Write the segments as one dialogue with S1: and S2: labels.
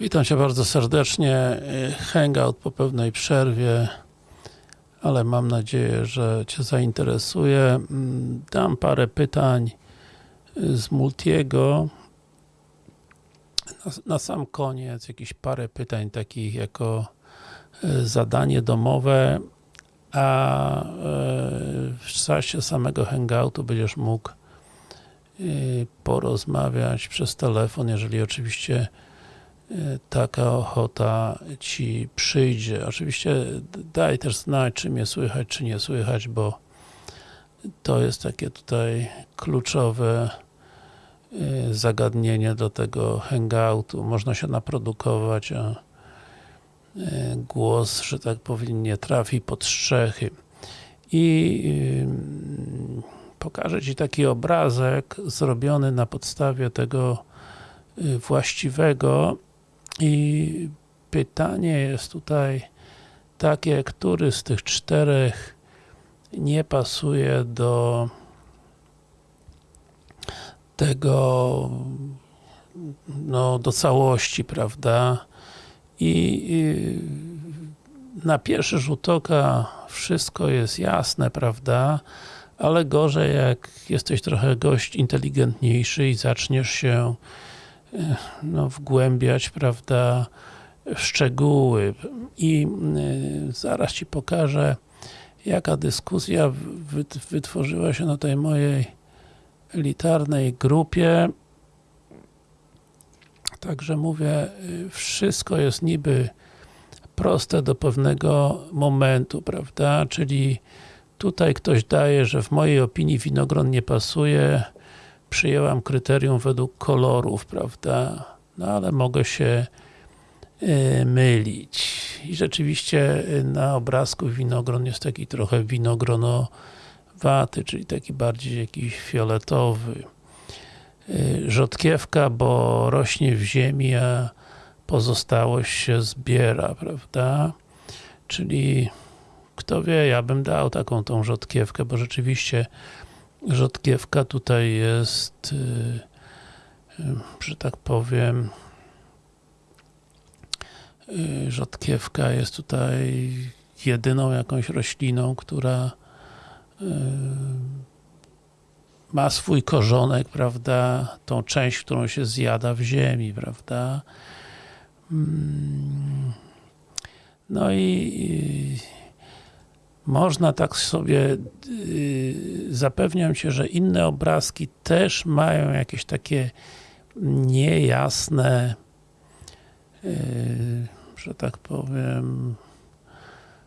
S1: Witam Cię bardzo serdecznie. Hangout po pewnej przerwie, ale mam nadzieję, że Cię zainteresuje. Dam parę pytań z Multiego. Na, na sam koniec jakieś parę pytań takich jako zadanie domowe, a w czasie samego hangoutu będziesz mógł porozmawiać przez telefon, jeżeli oczywiście taka ochota Ci przyjdzie. Oczywiście daj też znać, czy mnie słychać, czy nie słychać, bo to jest takie tutaj kluczowe zagadnienie do tego hangoutu. Można się naprodukować, a głos, że tak powiem, nie trafi pod strzechy. I pokażę Ci taki obrazek zrobiony na podstawie tego właściwego i pytanie jest tutaj takie, który z tych czterech nie pasuje do tego no, do całości, prawda? I, na pierwszy rzut oka wszystko jest jasne, prawda? Ale gorzej jak jesteś trochę gość inteligentniejszy i zaczniesz się no, wgłębiać, prawda, w szczegóły. I y, zaraz Ci pokażę, jaka dyskusja wytworzyła się na tej mojej elitarnej grupie. Także mówię, wszystko jest niby proste do pewnego momentu, prawda, czyli tutaj ktoś daje, że w mojej opinii winogron nie pasuje, przyjęłam kryterium według kolorów, prawda, no ale mogę się y, mylić. I rzeczywiście na obrazku winogron jest taki trochę winogronowaty, czyli taki bardziej jakiś fioletowy. Y, rzodkiewka, bo rośnie w ziemi, a pozostałość się zbiera, prawda? Czyli kto wie, ja bym dał taką tą rzodkiewkę, bo rzeczywiście rzodkiewka tutaj jest, że tak powiem, rzodkiewka jest tutaj jedyną jakąś rośliną, która ma swój korzonek, prawda, tą część, którą się zjada w ziemi, prawda. No i można tak sobie zapewniam Cię, że inne obrazki też mają jakieś takie niejasne że tak powiem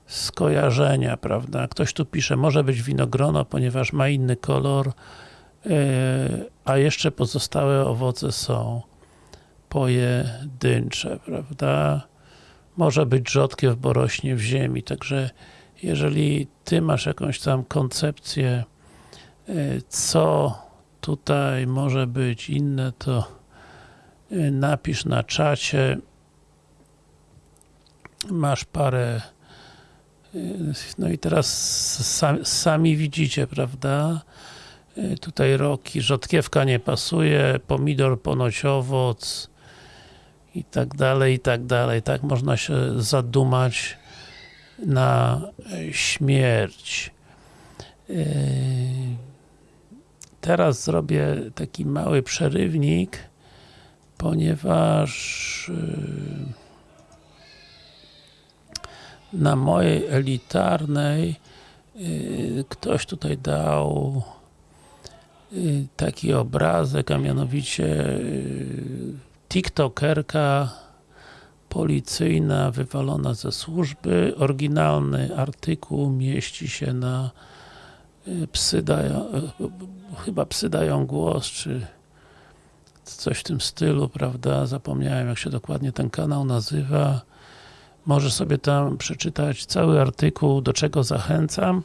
S1: skojarzenia, prawda? Ktoś tu pisze, może być winogrono, ponieważ ma inny kolor, a jeszcze pozostałe owoce są pojedyncze, prawda? Może być rzodkiew, bo rośnie w ziemi, także jeżeli Ty masz jakąś tam koncepcję, co tutaj może być inne, to napisz na czacie. Masz parę no i teraz sami, sami widzicie, prawda? Tutaj roki, rzodkiewka nie pasuje, pomidor ponoć owoc i tak dalej, i tak dalej. Tak można się zadumać na śmierć. Teraz zrobię taki mały przerywnik, ponieważ na mojej elitarnej ktoś tutaj dał taki obrazek, a mianowicie tiktokerka policyjna wywalona ze służby. Oryginalny artykuł mieści się na psy dają, chyba psy dają głos, czy coś w tym stylu, prawda? Zapomniałem jak się dokładnie ten kanał nazywa. Możesz sobie tam przeczytać cały artykuł, do czego zachęcam.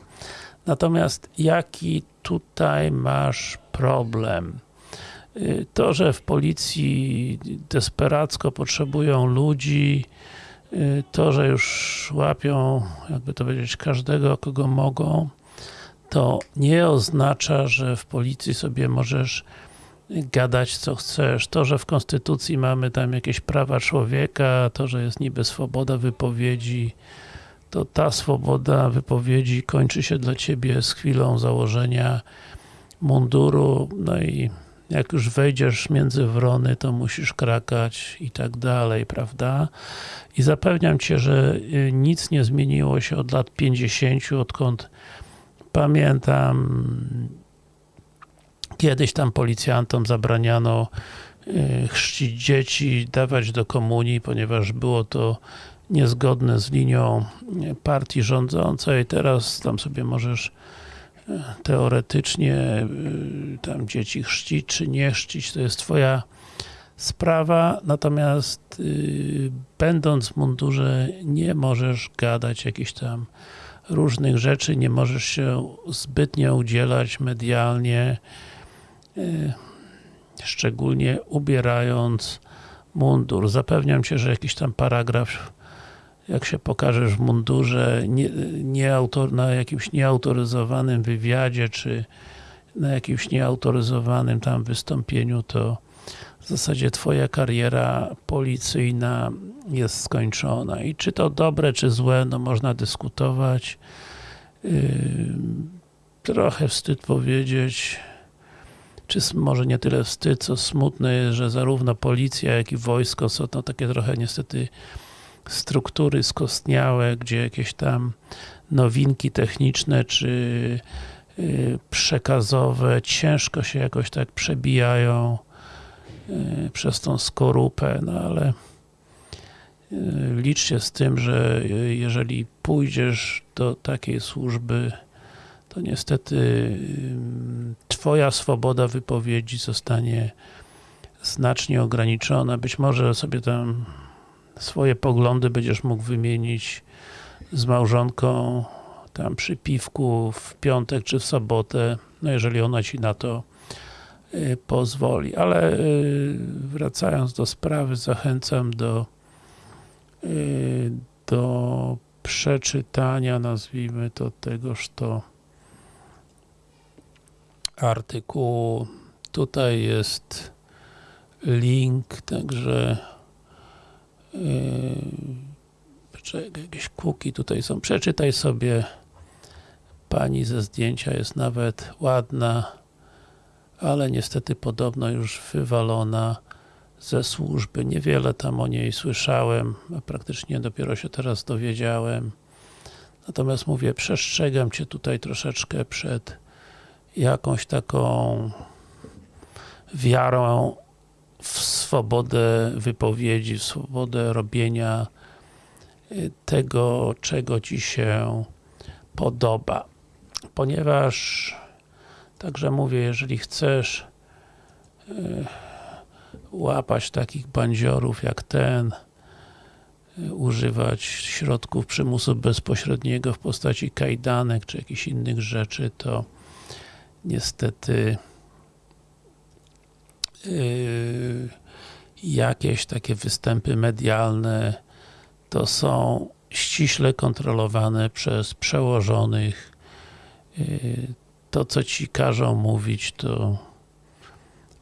S1: Natomiast jaki tutaj masz problem? To, że w policji desperacko potrzebują ludzi, to, że już łapią, jakby to powiedzieć, każdego, kogo mogą, to nie oznacza, że w policji sobie możesz gadać co chcesz. To, że w Konstytucji mamy tam jakieś prawa człowieka, to, że jest niby swoboda wypowiedzi, to ta swoboda wypowiedzi kończy się dla Ciebie z chwilą założenia munduru, no i jak już wejdziesz między wrony, to musisz krakać i tak dalej, prawda? I zapewniam Cię, że y, nic nie zmieniło się od lat 50, odkąd pamiętam kiedyś tam policjantom zabraniano y, chrzcić dzieci, dawać do komunii, ponieważ było to niezgodne z linią partii rządzącej. Teraz tam sobie możesz y, teoretycznie y, tam dzieci chrzcić, czy nie chrzcić, to jest twoja sprawa, natomiast będąc w mundurze nie możesz gadać jakichś tam różnych rzeczy, nie możesz się zbytnio udzielać medialnie, szczególnie ubierając mundur. Zapewniam Cię, że jakiś tam paragraf jak się pokażesz w mundurze nie, nie autor, na jakimś nieautoryzowanym wywiadzie, czy na jakimś nieautoryzowanym tam wystąpieniu, to w zasadzie Twoja kariera policyjna jest skończona. I czy to dobre, czy złe, no można dyskutować. Yy, trochę wstyd powiedzieć, czy może nie tyle wstyd, co smutne jest, że zarówno policja, jak i wojsko są to takie trochę niestety struktury skostniałe, gdzie jakieś tam nowinki techniczne, czy y, przekazowe ciężko się jakoś tak przebijają y, przez tą skorupę, no ale y, licz się z tym, że jeżeli pójdziesz do takiej służby, to niestety Twoja swoboda wypowiedzi zostanie znacznie ograniczona. Być może sobie tam swoje poglądy będziesz mógł wymienić z małżonką tam przy piwku w piątek czy w sobotę, no jeżeli ona Ci na to y, pozwoli. Ale y, wracając do sprawy, zachęcam do y, do przeczytania, nazwijmy to tegoż to artykułu. Tutaj jest link, także yy, jakieś kuki tutaj są. Przeczytaj sobie. Pani ze zdjęcia jest nawet ładna, ale niestety podobno już wywalona ze służby. Niewiele tam o niej słyszałem, a praktycznie dopiero się teraz dowiedziałem. Natomiast mówię, przestrzegam Cię tutaj troszeczkę przed jakąś taką wiarą w swobodę wypowiedzi, w swobodę robienia y, tego, czego Ci się podoba. Ponieważ, także mówię, jeżeli chcesz y, łapać takich bandziorów jak ten, y, używać środków przymusu bezpośredniego w postaci kajdanek czy jakichś innych rzeczy, to niestety jakieś takie występy medialne to są ściśle kontrolowane przez przełożonych. Yy, to co ci każą mówić to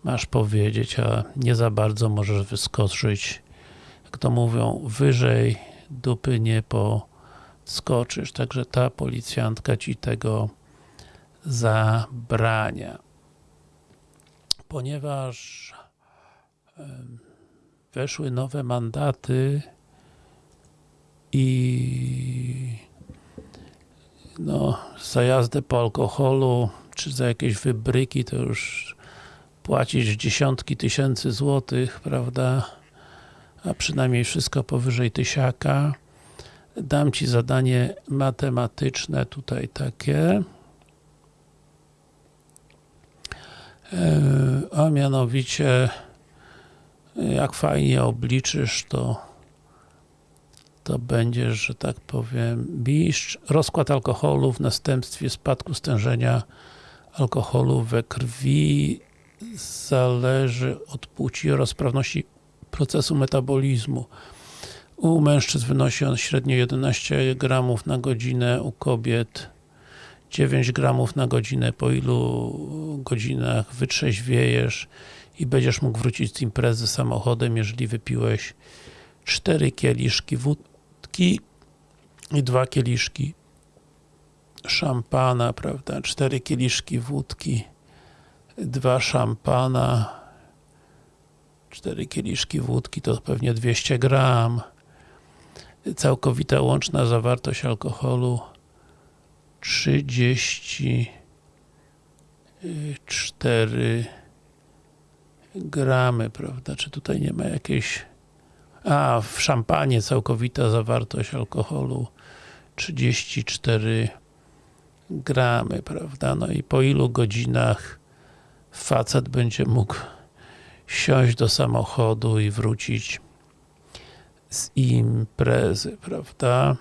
S1: masz powiedzieć, a nie za bardzo możesz wyskoczyć. Jak to mówią, wyżej dupy nie poskoczysz, także ta policjantka ci tego zabrania. Ponieważ weszły nowe mandaty i no, za jazdę po alkoholu, czy za jakieś wybryki, to już płacić dziesiątki tysięcy złotych, prawda? A przynajmniej wszystko powyżej tysiaka. Dam Ci zadanie matematyczne tutaj takie. E, a mianowicie jak fajnie obliczysz to to będziesz, że tak powiem, mistrz. Rozkład alkoholu w następstwie spadku stężenia alkoholu we krwi zależy od płci oraz sprawności procesu metabolizmu. U mężczyzn wynosi on średnio 11 gramów na godzinę, u kobiet 9 gramów na godzinę, po ilu godzinach wytrzeźwiejesz i będziesz mógł wrócić z imprezy samochodem, jeżeli wypiłeś 4 kieliszki wódki i 2 kieliszki szampana, prawda, 4 kieliszki wódki, 2 szampana, 4 kieliszki wódki to pewnie 200 gram, całkowita łączna zawartość alkoholu 34 gramy, prawda? Czy tutaj nie ma jakiejś... A, w szampanie całkowita zawartość alkoholu 34 gramy, prawda? No i po ilu godzinach facet będzie mógł siąść do samochodu i wrócić z imprezy, prawda?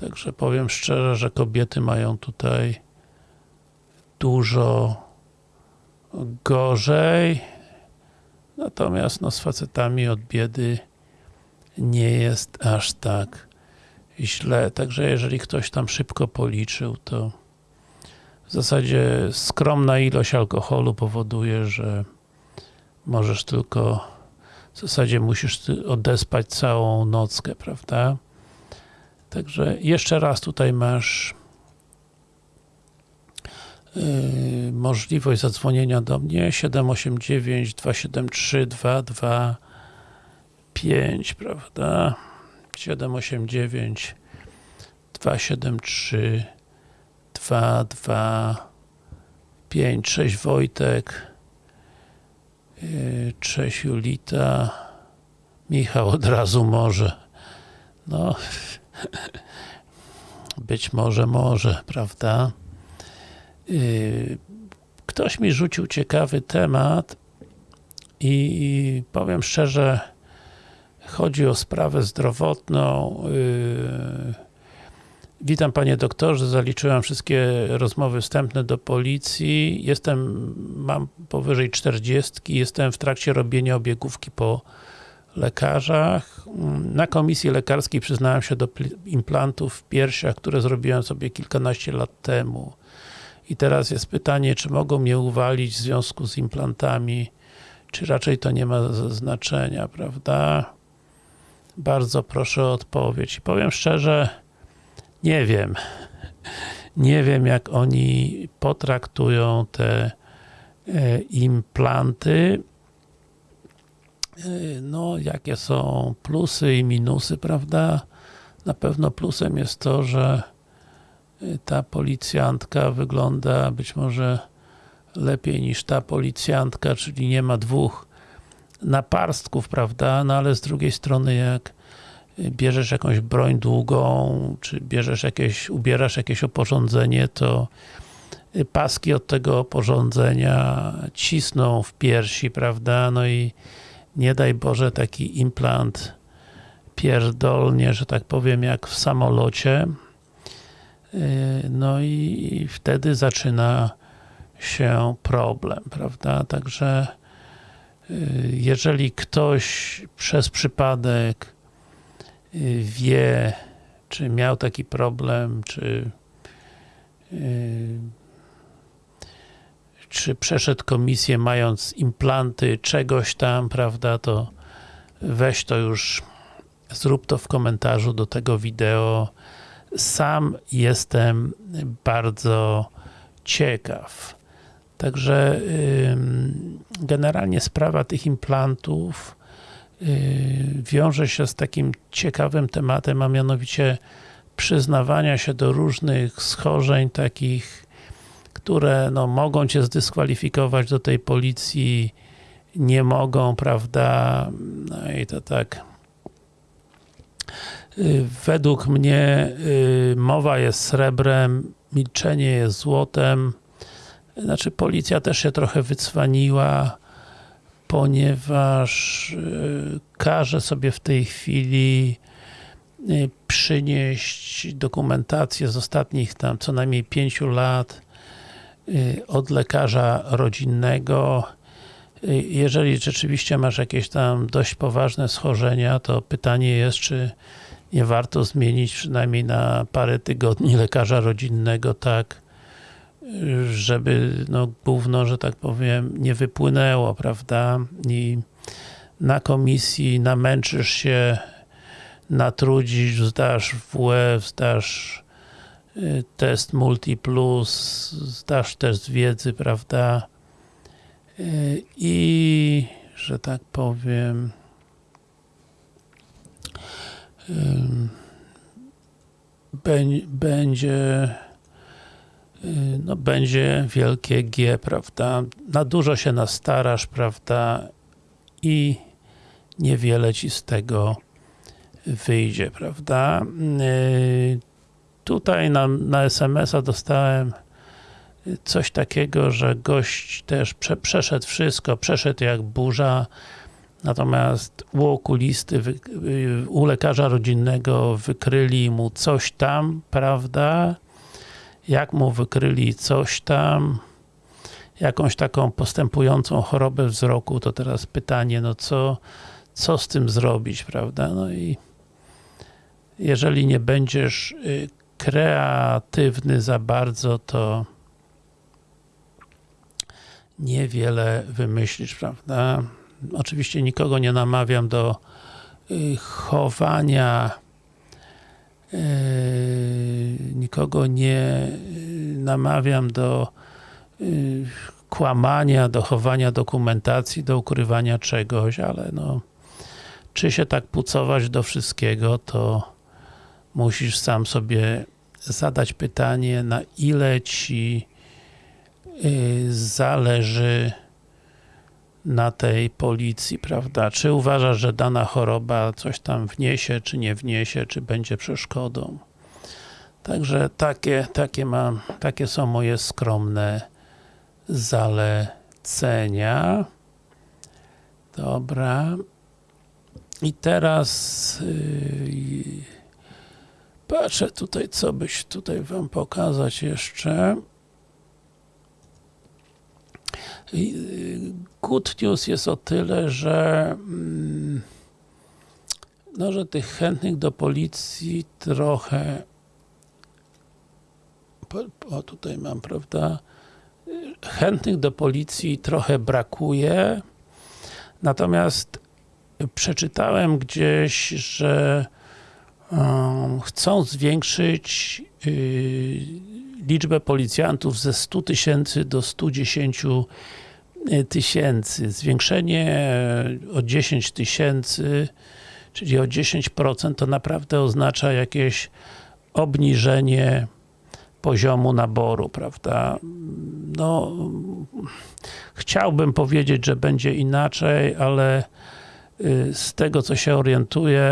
S1: Także powiem szczerze, że kobiety mają tutaj dużo gorzej, natomiast no, z facetami od biedy nie jest aż tak źle. Także jeżeli ktoś tam szybko policzył, to w zasadzie skromna ilość alkoholu powoduje, że możesz tylko w zasadzie musisz odespać całą nockę, prawda? Także jeszcze raz tutaj masz yy, możliwość zadzwonienia do mnie 789 273 225, prawda? 789 273 225 Cześć Wojtek yy, Cześć Julita. Michał od razu może. No być może, może, prawda? Yy, ktoś mi rzucił ciekawy temat i powiem szczerze, chodzi o sprawę zdrowotną. Yy, witam panie doktorze, zaliczyłem wszystkie rozmowy wstępne do policji. Jestem, mam powyżej 40, jestem w trakcie robienia obiegówki po lekarzach. Na komisji lekarskiej przyznałem się do implantów w piersiach, które zrobiłem sobie kilkanaście lat temu. I teraz jest pytanie, czy mogą mnie uwalić w związku z implantami, czy raczej to nie ma znaczenia, prawda? Bardzo proszę o odpowiedź. I powiem szczerze, nie wiem. Nie wiem, jak oni potraktują te e, implanty no, jakie są plusy i minusy, prawda? Na pewno plusem jest to, że y, ta policjantka wygląda być może lepiej niż ta policjantka, czyli nie ma dwóch naparstków, prawda? No ale z drugiej strony jak y, bierzesz jakąś broń długą, czy bierzesz jakieś, ubierasz jakieś oporządzenie, to paski od tego oporządzenia cisną w piersi, prawda? No i nie daj Boże taki implant pierdolnie, że tak powiem, jak w samolocie. Y, no i wtedy zaczyna się problem, prawda? Także y, jeżeli ktoś przez przypadek y, wie, czy miał taki problem, czy czy przeszedł komisję mając implanty czegoś tam, prawda, to weź to już, zrób to w komentarzu do tego wideo. Sam jestem bardzo ciekaw. Także generalnie sprawa tych implantów y, wiąże się z takim ciekawym tematem, a mianowicie przyznawania się do różnych schorzeń takich które no, mogą Cię zdyskwalifikować do tej policji, nie mogą, prawda? No i to tak y, według mnie y, mowa jest srebrem, milczenie jest złotem. Znaczy policja też się trochę wycwaniła, ponieważ y, każe sobie w tej chwili przynieść dokumentację z ostatnich tam co najmniej pięciu lat od lekarza rodzinnego. Y, jeżeli rzeczywiście masz jakieś tam dość poważne schorzenia, to pytanie jest, czy nie warto zmienić przynajmniej na parę tygodni lekarza rodzinnego, tak, żeby no gówno, że tak powiem, nie wypłynęło, prawda? I na komisji namęczysz się, natrudzisz, zdasz WF, zdasz test Multiplus, zdasz test wiedzy, prawda? I, że tak powiem, będzie no będzie wielkie G, prawda? Na dużo się nastarasz, prawda? I niewiele ci z tego wyjdzie, prawda? Tutaj na, na SMS-a dostałem coś takiego, że gość też prze, przeszedł wszystko, przeszedł jak burza, natomiast u okulisty, u lekarza rodzinnego wykryli mu coś tam, prawda? Jak mu wykryli coś tam, jakąś taką postępującą chorobę wzroku, to teraz pytanie, no co, co z tym zrobić, prawda? No i jeżeli nie będziesz y, kreatywny za bardzo, to niewiele wymyślisz, prawda? Oczywiście nikogo nie namawiam do y, chowania y, nikogo nie namawiam do kłamania, do chowania dokumentacji, do ukrywania czegoś, ale no czy się tak pucować do wszystkiego, to musisz sam sobie zadać pytanie, na ile ci y, zależy na tej policji, prawda? Czy uważasz, że dana choroba coś tam wniesie, czy nie wniesie, czy będzie przeszkodą? Także takie, takie mam, takie są moje skromne zalecenia. Dobra. I teraz yy, patrzę tutaj, co byś tutaj wam pokazać jeszcze. Good news jest o tyle, że mm, no, że tych chętnych do policji trochę o tutaj mam, prawda chętnych do policji trochę brakuje natomiast przeczytałem gdzieś, że chcą zwiększyć y, liczbę policjantów ze 100 tysięcy do 110 y, tysięcy. Zwiększenie o 10 tysięcy, czyli o 10% to naprawdę oznacza jakieś obniżenie poziomu naboru, prawda? No, chciałbym powiedzieć, że będzie inaczej, ale z tego co się orientuję,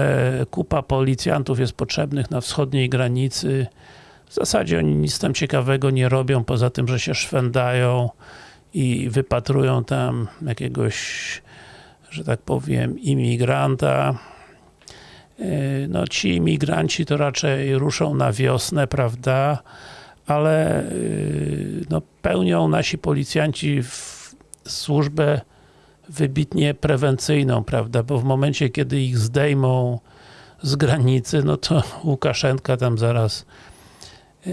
S1: kupa policjantów jest potrzebnych na wschodniej granicy. W zasadzie oni nic tam ciekawego nie robią, poza tym, że się szwędają i wypatrują tam jakiegoś, że tak powiem, imigranta. Y, no ci imigranci to raczej ruszą na wiosnę, prawda? Ale y, no, pełnią nasi policjanci służbę wybitnie prewencyjną, prawda, bo w momencie, kiedy ich zdejmą z granicy, no to Łukaszenka tam zaraz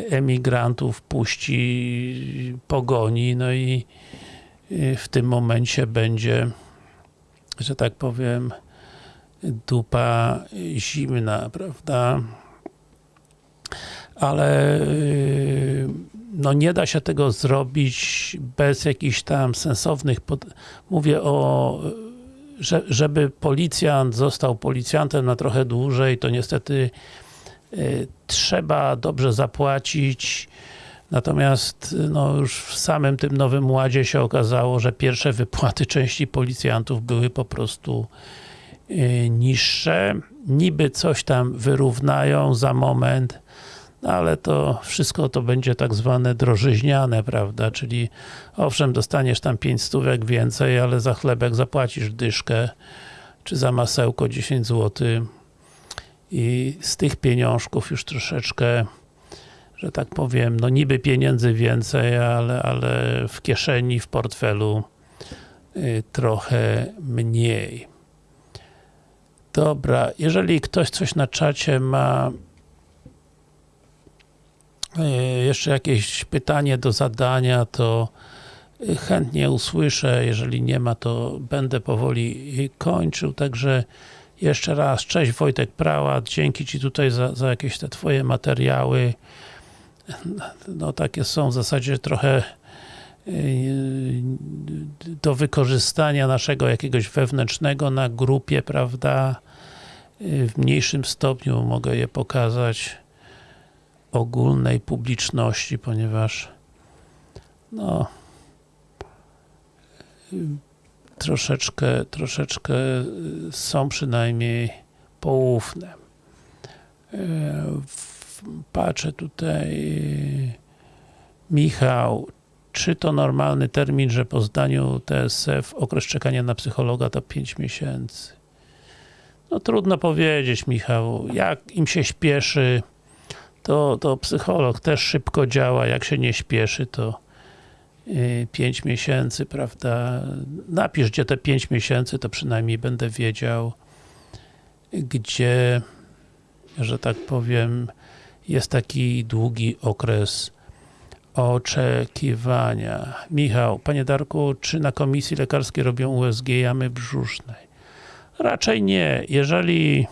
S1: emigrantów puści, pogoni, no i w tym momencie będzie, że tak powiem, dupa zimna, prawda? Ale no nie da się tego zrobić bez jakichś tam sensownych, pod... mówię o że, żeby policjant został policjantem na trochę dłużej, to niestety y, trzeba dobrze zapłacić. Natomiast no już w samym tym Nowym Ładzie się okazało, że pierwsze wypłaty części policjantów były po prostu y, niższe. Niby coś tam wyrównają za moment no ale to wszystko to będzie tak zwane drożyźniane, prawda, czyli owszem, dostaniesz tam 5 stówek więcej, ale za chlebek zapłacisz dyszkę, czy za masełko 10 zł i z tych pieniążków już troszeczkę że tak powiem, no niby pieniędzy więcej, ale, ale w kieszeni, w portfelu y, trochę mniej. Dobra, jeżeli ktoś coś na czacie ma jeszcze jakieś pytanie do zadania, to chętnie usłyszę, jeżeli nie ma, to będę powoli kończył, także jeszcze raz, cześć Wojtek Prałat, dzięki Ci tutaj za, za jakieś te Twoje materiały, no takie są w zasadzie trochę do wykorzystania naszego jakiegoś wewnętrznego na grupie, prawda, w mniejszym stopniu mogę je pokazać ogólnej publiczności, ponieważ no troszeczkę, troszeczkę są przynajmniej poufne. Patrzę tutaj Michał, czy to normalny termin, że po zdaniu TSF okres czekania na psychologa to 5 miesięcy? No trudno powiedzieć Michał, jak im się śpieszy, to, to psycholog też szybko działa, jak się nie śpieszy, to 5 miesięcy, prawda? Napisz, gdzie te 5 miesięcy, to przynajmniej będę wiedział, gdzie, że tak powiem, jest taki długi okres oczekiwania. Michał, Panie Darku, czy na komisji lekarskiej robią USG jamy brzusznej? Raczej nie. Jeżeli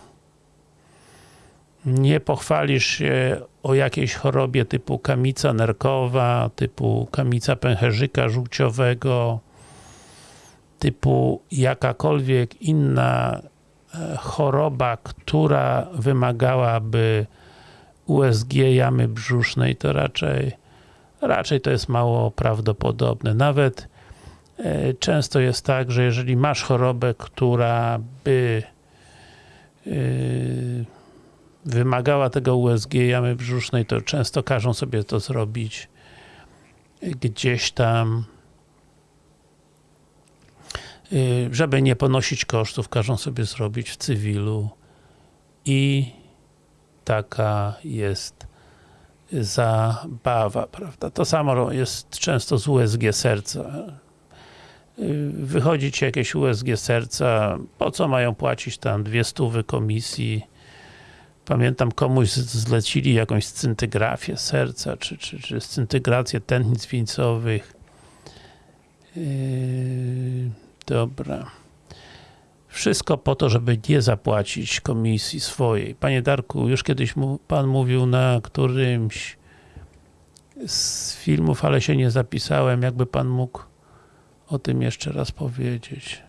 S1: nie pochwalisz się o jakiejś chorobie typu kamica nerkowa, typu kamica pęcherzyka żółciowego, typu jakakolwiek inna e, choroba, która wymagałaby USG jamy brzusznej, to raczej raczej to jest mało prawdopodobne. Nawet e, często jest tak, że jeżeli masz chorobę, która by e, wymagała tego USG jamy brzusznej, to często każą sobie to zrobić gdzieś tam e, żeby nie ponosić kosztów, każą sobie zrobić w cywilu i taka jest zabawa, prawda? To samo jest często z USG serca. Wychodzi ci jakieś USG serca, po co mają płacić tam dwie stówy komisji? Pamiętam komuś zlecili jakąś scyntygrafię serca, czy, czy, czy scyntygrację tętnic wieńcowych. Yy, dobra. Wszystko po to, żeby nie zapłacić komisji swojej. Panie Darku, już kiedyś mu, Pan mówił na którymś z filmów, ale się nie zapisałem. Jakby Pan mógł o tym jeszcze raz powiedzieć.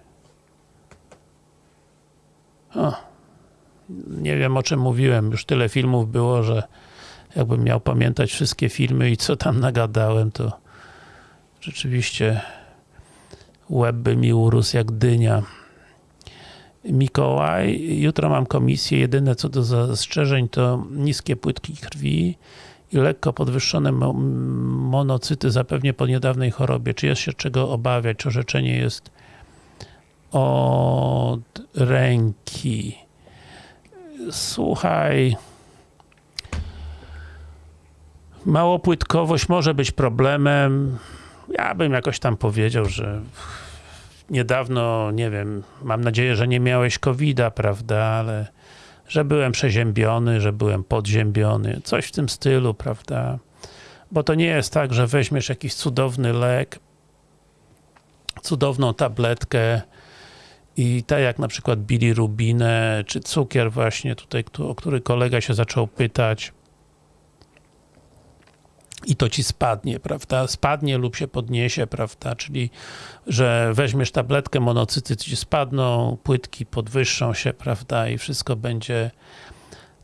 S1: O, nie wiem o czym mówiłem. Już tyle filmów było, że jakbym miał pamiętać wszystkie filmy i co tam nagadałem, to rzeczywiście łeb by mi urósł jak dynia. Mikołaj, jutro mam komisję, jedyne co do zastrzeżeń to niskie płytki krwi i lekko podwyższone monocyty zapewnie po niedawnej chorobie. Czy jest się czego obawiać? Czy orzeczenie jest od ręki? Słuchaj, małopłytkowość może być problemem. Ja bym jakoś tam powiedział, że niedawno, nie wiem, mam nadzieję, że nie miałeś covid prawda, ale że byłem przeziębiony, że byłem podziębiony, coś w tym stylu, prawda. Bo to nie jest tak, że weźmiesz jakiś cudowny lek, cudowną tabletkę i tak jak na przykład bilirubinę, czy cukier właśnie tutaj, o który kolega się zaczął pytać, i to ci spadnie, prawda? Spadnie lub się podniesie, prawda? Czyli, że weźmiesz tabletkę, monocyty ci spadną, płytki podwyższą się, prawda? I wszystko będzie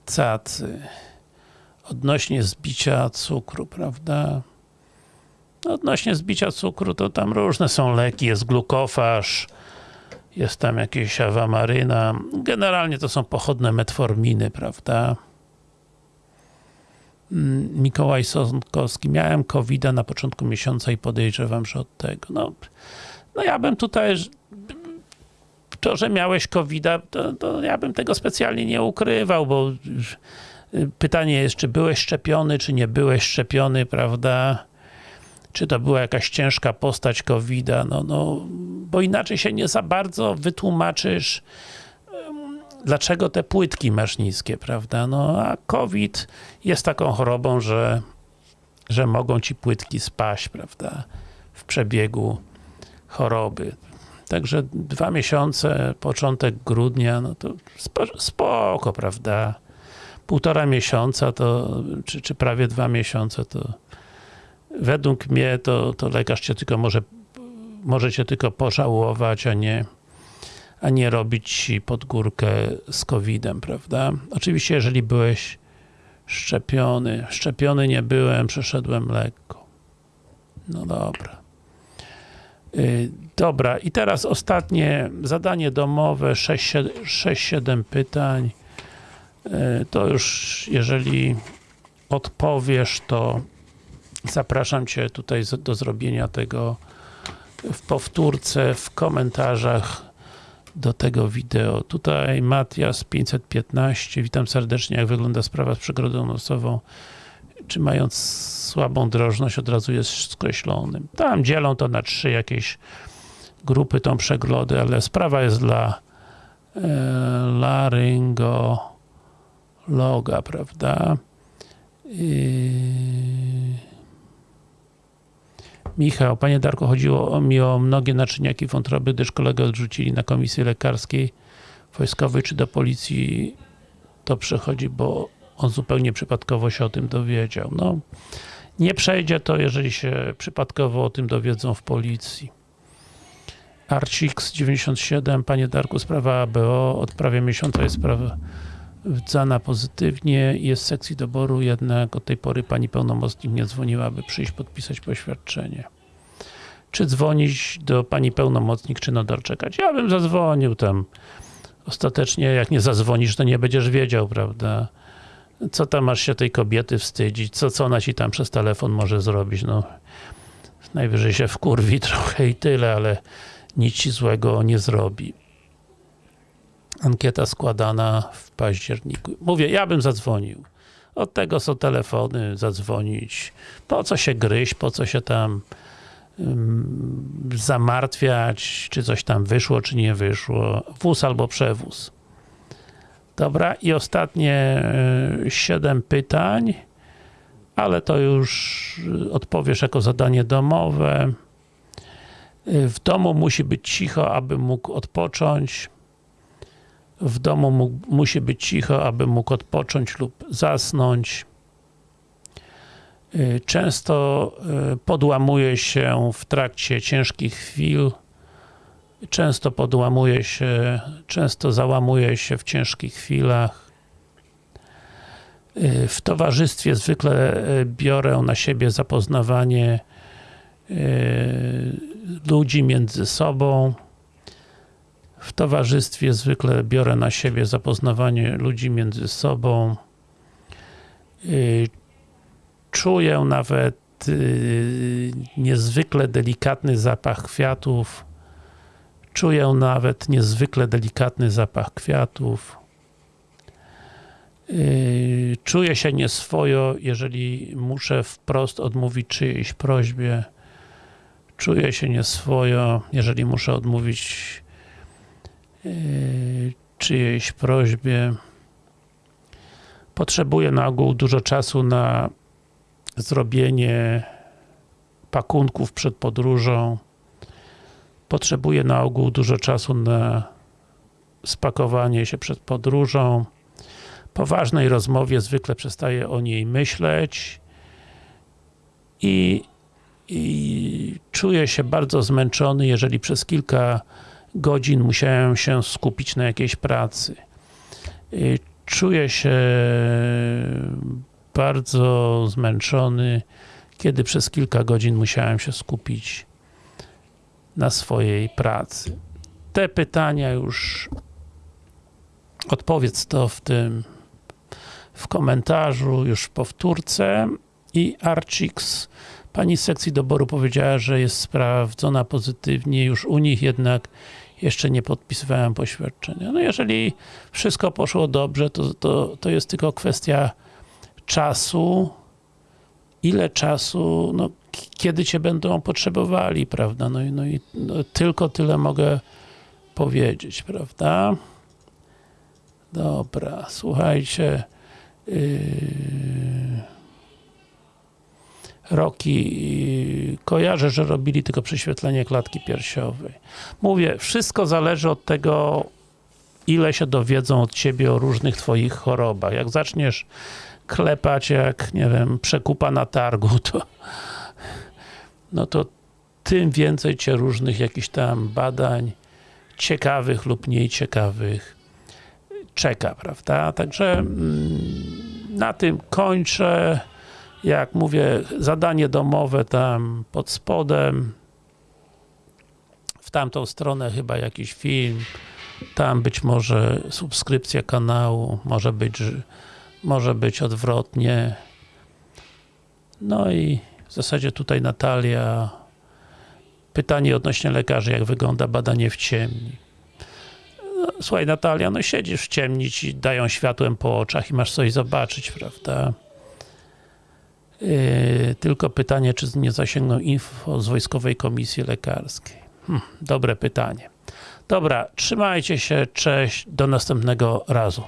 S1: cacy. Odnośnie zbicia cukru, prawda? Odnośnie zbicia cukru, to tam różne są leki, jest glukofaż, jest tam jakieś awamaryna. Generalnie to są pochodne metforminy, prawda? Mm, Mikołaj Sonkowski. Miałem covid na początku miesiąca i podejrzewam, że od tego. No, no ja bym tutaj to, że miałeś covid to, to ja bym tego specjalnie nie ukrywał, bo pytanie jest, czy byłeś szczepiony, czy nie byłeś szczepiony, prawda? Czy to była jakaś ciężka postać covid no, no, bo inaczej się nie za bardzo wytłumaczysz dlaczego te płytki masz niskie, prawda? No a COVID jest taką chorobą, że, że mogą ci płytki spaść, prawda? W przebiegu choroby. Także dwa miesiące, początek grudnia, no to spo, spoko, prawda? Półtora miesiąca to, czy, czy prawie dwa miesiące to według mnie to, to lekarz cię tylko może, może cię tylko pożałować, a nie, a nie robić ci pod górkę z COVID-em, prawda? Oczywiście, jeżeli byłeś szczepiony, szczepiony nie byłem, przeszedłem lekko. No dobra. Yy, dobra, i teraz ostatnie zadanie domowe, 6-7 pytań. Yy, to już, jeżeli odpowiesz, to zapraszam Cię tutaj do zrobienia tego w powtórce, w komentarzach do tego wideo. Tutaj Matias 515, witam serdecznie, jak wygląda sprawa z przegrodą nosową czy mając słabą drożność od razu jest skreślonym. Tam dzielą to na trzy jakieś grupy tą przeglody, ale sprawa jest dla e, laryngologa, prawda? I... Michał, Panie Darku, chodziło mi o mnogie naczyniaki wątroby, gdyż kolegę odrzucili na komisji lekarskiej, wojskowej czy do policji to przechodzi, bo on zupełnie przypadkowo się o tym dowiedział. No, nie przejdzie to, jeżeli się przypadkowo o tym dowiedzą w policji. Arcix 97, Panie Darku, sprawa ABO, od prawie miesiąca jest sprawa wdzana pozytywnie, jest w sekcji doboru, jednak od tej pory Pani pełnomocnik nie dzwoniła, aby przyjść podpisać poświadczenie. Czy dzwonić do Pani pełnomocnik, czy nadal czekać? Ja bym zadzwonił tam. Ostatecznie, jak nie zadzwonisz, to nie będziesz wiedział, prawda? co tam masz się tej kobiety wstydzić, co, co ona ci tam przez telefon może zrobić, no najwyżej się wkurwi trochę i tyle, ale nic ci złego nie zrobi. Ankieta składana w październiku. Mówię, ja bym zadzwonił. Od tego są telefony, zadzwonić. Po co się gryźć, po co się tam zamartwiać, czy coś tam wyszło, czy nie wyszło. Wóz albo przewóz. Dobra, i ostatnie 7 pytań, ale to już odpowiesz jako zadanie domowe. W domu musi być cicho, aby mógł odpocząć. W domu musi być cicho, aby mógł odpocząć lub zasnąć. Często podłamuje się w trakcie ciężkich chwil często podłamuje się, często załamuje się w ciężkich chwilach. W towarzystwie zwykle biorę na siebie zapoznawanie ludzi między sobą. W towarzystwie zwykle biorę na siebie zapoznawanie ludzi między sobą. E, czuję nawet niezwykle delikatny zapach kwiatów Czuję nawet niezwykle delikatny zapach kwiatów. Yy, czuję się nieswojo, jeżeli muszę wprost odmówić czyjejś prośbie. Czuję się nieswojo, jeżeli muszę odmówić czyjejś prośbie. Potrzebuję na ogół dużo czasu na zrobienie pakunków przed podróżą potrzebuje na ogół dużo czasu na spakowanie się przed podróżą. Po ważnej rozmowie zwykle przestaje o niej myśleć i, i czuję się bardzo zmęczony, jeżeli przez kilka godzin musiałem się skupić na jakiejś pracy. Czuję się bardzo zmęczony, kiedy przez kilka godzin musiałem się skupić na swojej pracy. Te pytania już odpowiedz to w tym w komentarzu, już w powtórce i Archix pani z sekcji doboru powiedziała, że jest sprawdzona pozytywnie, już u nich jednak jeszcze nie podpisywałem poświadczenia. No jeżeli wszystko poszło dobrze, to, to, to jest tylko kwestia czasu, ile czasu, no kiedy Cię będą potrzebowali, prawda? No no i no, tylko tyle mogę powiedzieć, prawda? Dobra, słuchajcie. Yy... Roki, kojarzę, że robili tylko prześwietlenie klatki piersiowej. Mówię, wszystko zależy od tego, ile się dowiedzą od ciebie o różnych twoich chorobach. Jak zaczniesz klepać jak, nie wiem, przekupa na targu, to no to tym więcej cię różnych jakichś tam badań ciekawych lub mniej ciekawych czeka, prawda? Także mm, na tym kończę. Jak mówię, zadanie domowe tam pod spodem. W tamtą stronę chyba jakiś film. Tam być może subskrypcja kanału, może być, że- może być odwrotnie. No i w zasadzie tutaj Natalia pytanie odnośnie lekarzy, jak wygląda badanie w ciemni. No, słuchaj Natalia, no siedzisz w ciemni, ci dają światłem po oczach i masz coś zobaczyć, prawda? Yy, tylko pytanie, czy nie zasięgną info z Wojskowej Komisji Lekarskiej. Hm, dobre pytanie. Dobra, trzymajcie się, cześć, do następnego razu.